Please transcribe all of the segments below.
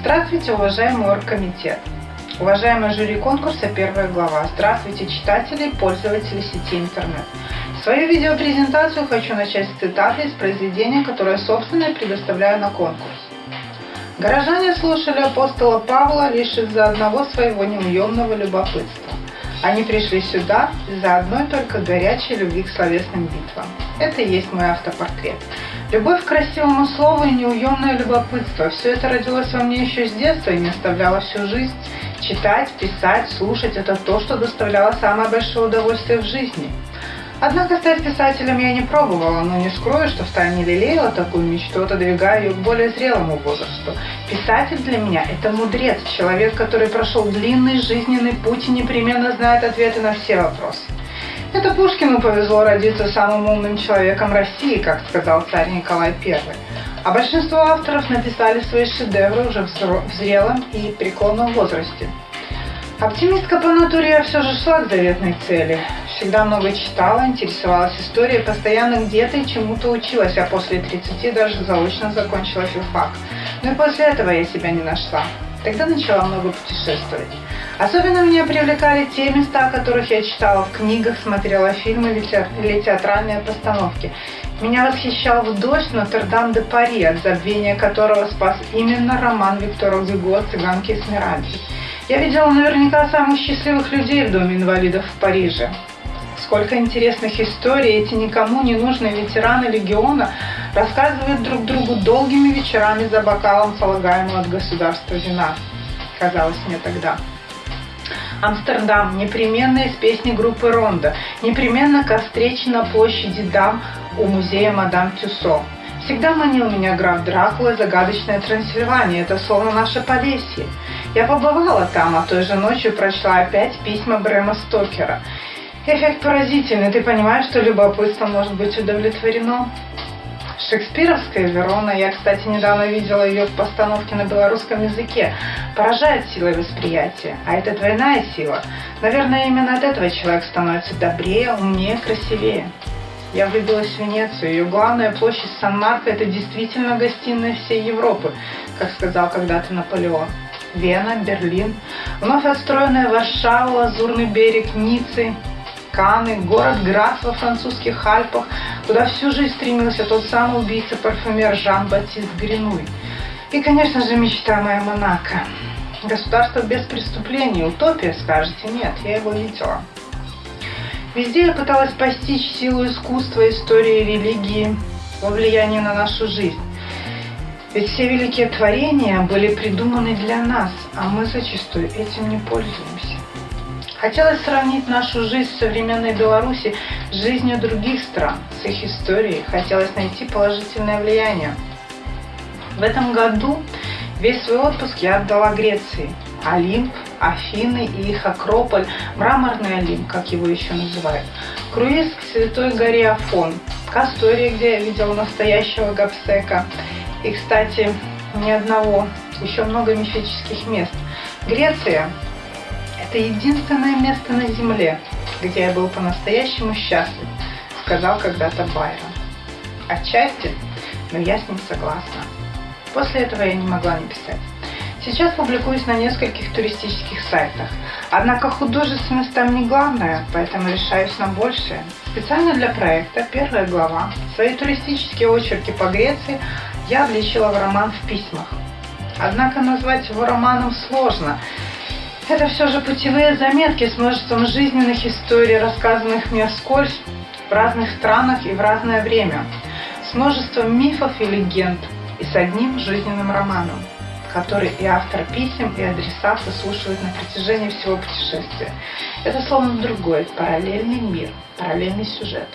Здравствуйте, уважаемый оргкомитет! Уважаемый жюри конкурса «Первая глава». Здравствуйте, читатели и пользователи сети интернет. Свою видеопрезентацию хочу начать с цитаты из произведения, которое, собственно, предоставляю на конкурс. Горожане слушали апостола Павла лишь из-за одного своего неуемного любопытства. Они пришли сюда из-за одной только горячей любви к словесным битвам. Это и есть мой автопортрет. Любовь к красивому слову и неуемное любопытство – все это родилось во мне еще с детства и не оставляло всю жизнь. Читать, писать, слушать – это то, что доставляло самое большое удовольствие в жизни. Однако стать писателем я не пробовала, но не скрою, что втайне лелеяла такую мечту, отодвигая ее к более зрелому возрасту. Писатель для меня – это мудрец, человек, который прошел длинный жизненный путь и непременно знает ответы на все вопросы. Это Пушкину повезло родиться самым умным человеком России, как сказал царь Николай I. А большинство авторов написали свои шедевры уже в зрелом и преклонном возрасте. Оптимистка по натуре я все же шла к заветной цели. Всегда много читала, интересовалась историей, постоянно где-то и чему-то училась, а после 30 даже заочно закончила филфак. Но и после этого я себя не нашла. Тогда начала много путешествовать. Особенно меня привлекали те места, о которых я читала в книгах, смотрела фильмы или театральные постановки. Меня восхищал в дождь Нотр-Дам-де-Пари, от забвения которого спас именно роман Виктора Гюго «Цыганки Эсмеральды». Я видела наверняка самых счастливых людей в Доме инвалидов в Париже. Сколько интересных историй эти никому не нужные ветераны легиона рассказывают друг другу долгими вечерами за бокалом полагаемого от государства вина, казалось мне тогда. Амстердам, непременно из песни группы Ронда, непременно ко встрече на площади Дам у музея Мадам Тюсо. Всегда манил меня граф Дракула загадочная Трансильвания, это словно наше Полесье. Я побывала там, а той же ночью прочла опять письма Брэма Стокера. Эффект поразительный, ты понимаешь, что любопытство может быть удовлетворено? Шекспировская Верона, я, кстати, недавно видела ее в постановке на белорусском языке, поражает силой восприятия. А это двойная сила. Наверное, именно от этого человек становится добрее, умнее, красивее. Я влюбилась в Венецию. Ее главная площадь Сан-Марко – это действительно гостиная всей Европы, как сказал когда-то Наполеон. Вена, Берлин, вновь отстроенная Варшава, Лазурный берег, Ниццы, Каны, город Град во французских Альпах, куда всю жизнь стремился тот самый убийца-парфюмер Жан-Батист Гринуй. И, конечно же, мечта моя Монако. Государство без преступлений, утопия, скажете? Нет, я его видела. Везде я пыталась постичь силу искусства, истории, религии, во влиянии на нашу жизнь. Ведь все великие творения были придуманы для нас, а мы зачастую этим не пользуемся. Хотелось сравнить нашу жизнь в современной Беларуси с жизнью других стран, с их историей. Хотелось найти положительное влияние. В этом году весь свой отпуск я отдала Греции. Олимп, Афины и их Акрополь, мраморный Олимп, как его еще называют, круиз к Святой горе Афон, Кастория, где я видела настоящего гапсека, и, кстати, ни одного, еще много мифических мест. Греция – это единственное место на Земле, где я был по-настоящему счастлив, сказал когда-то Байрон. Отчасти, но я с ним согласна. После этого я не могла не писать. Сейчас публикуюсь на нескольких туристических сайтах. Однако художественность там не главное, поэтому решаюсь на большее. Специально для проекта первая глава. Свои туристические очерки по Греции я обличила в роман в письмах. Однако назвать его романом сложно. Это все же путевые заметки с множеством жизненных историй, рассказанных мне вскользь в разных странах и в разное время, с множеством мифов и легенд и с одним жизненным романом, который и автор писем, и адресат выслушивают на протяжении всего путешествия. Это словно другой, параллельный мир, параллельный сюжет.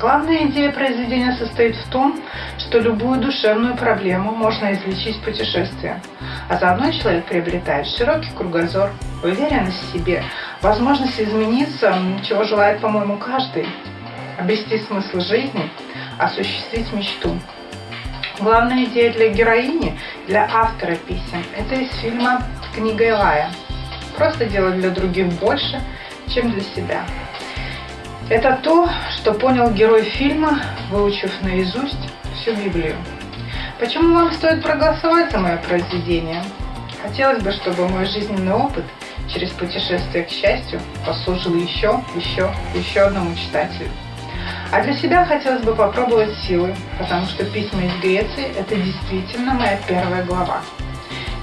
Главная идея произведения состоит в том, что любую душевную проблему можно излечить путешествием, а заодно человек приобретает широкий кругозор, уверенность в себе, возможность измениться, чего желает, по-моему, каждый, обрести смысл жизни, осуществить мечту. Главная идея для героини, для автора писем, это из фильма «Книга Илая». Просто делать для других больше, чем для себя. Это то, что понял герой фильма, выучив наизусть всю Библию. Почему вам стоит проголосовать за мое произведение? Хотелось бы, чтобы мой жизненный опыт через путешествие к счастью послужил еще, еще, еще одному читателю. А для себя хотелось бы попробовать силы, потому что письма из Греции – это действительно моя первая глава.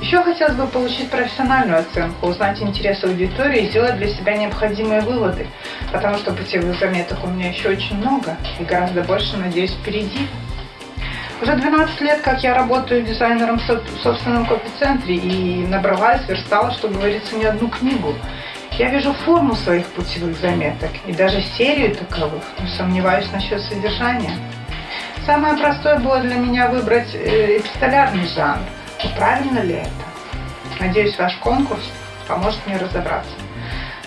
Еще хотелось бы получить профессиональную оценку, узнать интересы аудитории и сделать для себя необходимые выводы, потому что путевых заметок у меня еще очень много и гораздо больше, надеюсь, впереди. Уже 12 лет, как я работаю дизайнером в собственном копицентре и набрала, сверстала, что говорится, не одну книгу. Я вижу форму своих путевых заметок и даже серию таковых, но сомневаюсь насчет содержания. Самое простое было для меня выбрать э, эпистолярный жанр. Но правильно ли это? Надеюсь, ваш конкурс поможет мне разобраться.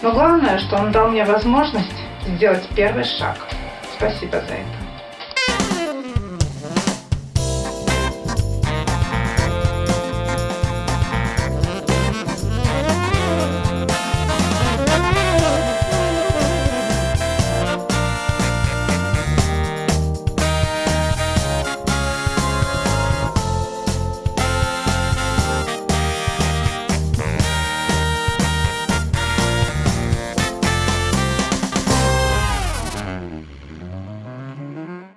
Но главное, что он дал мне возможность сделать первый шаг. Спасибо за это.